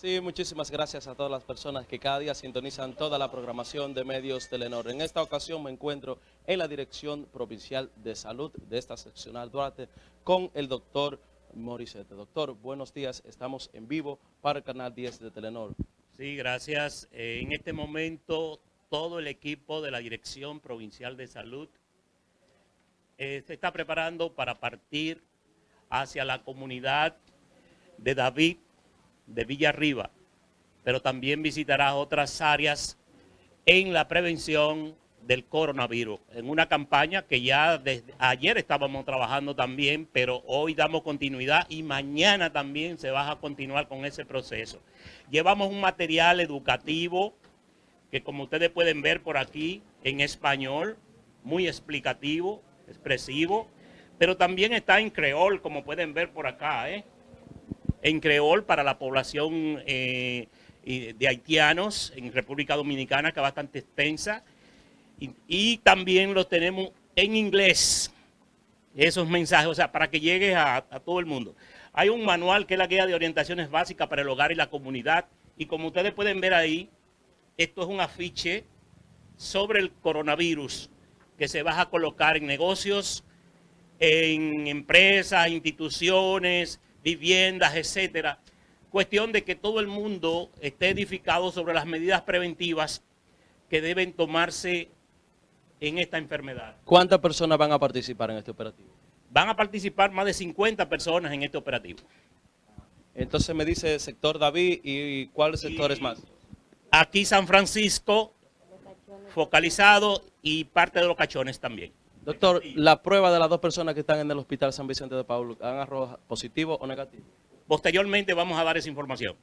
Sí, muchísimas gracias a todas las personas que cada día sintonizan toda la programación de medios Telenor. En esta ocasión me encuentro en la Dirección Provincial de Salud de esta seccional Duarte con el doctor Morisete. Doctor, buenos días, estamos en vivo para el canal 10 de Telenor. Sí, gracias. Eh, en este momento todo el equipo de la Dirección Provincial de Salud eh, se está preparando para partir hacia la comunidad de David de Villarriba, pero también visitará otras áreas en la prevención del coronavirus, en una campaña que ya desde ayer estábamos trabajando también, pero hoy damos continuidad y mañana también se va a continuar con ese proceso. Llevamos un material educativo que como ustedes pueden ver por aquí, en español, muy explicativo, expresivo, pero también está en creol, como pueden ver por acá, ¿eh? En creol para la población eh, de haitianos en República Dominicana, que es bastante extensa. Y, también los tenemos en inglés, esos mensajes, o sea, para que llegue a, a todo el mundo. Hay un manual que es la guía de orientaciones básicas para el hogar y la comunidad. Y como ustedes pueden ver ahí, esto es un afiche sobre el coronavirus que se va a colocar en negocios, en empresas, instituciones, viviendas, etcétera. Cuestión de que todo el mundo esté edificado sobre las medidas preventivas que deben tomarse en esta enfermedad. ¿Cuántas personas van a participar en este operativo? Van a participar más de 50 personas en este operativo. Entonces me dice sector David y ¿cuáles sectores más? Aquí San Francisco, focalizado y parte de los cachones también. Doctor, la prueba de las dos personas que están en el hospital San Vicente de Paulo, ¿han arrojado positivo o negativo? Posteriormente vamos a dar esa información.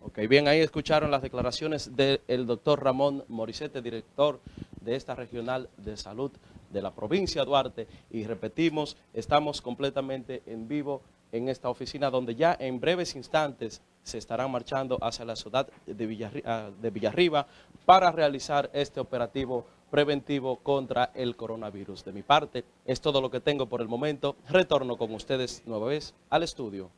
Ok, bien, ahí escucharon las declaraciones del doctor Ramón Morisete, director de esta regional de salud de la provincia de Duarte. Y repetimos, estamos completamente en vivo en esta oficina donde ya en breves instantes se estarán marchando hacia la ciudad de, ah, de Villarriba para realizar este operativo preventivo contra el coronavirus. De mi parte, es todo lo que tengo por el momento. Retorno con ustedes nueva vez al estudio.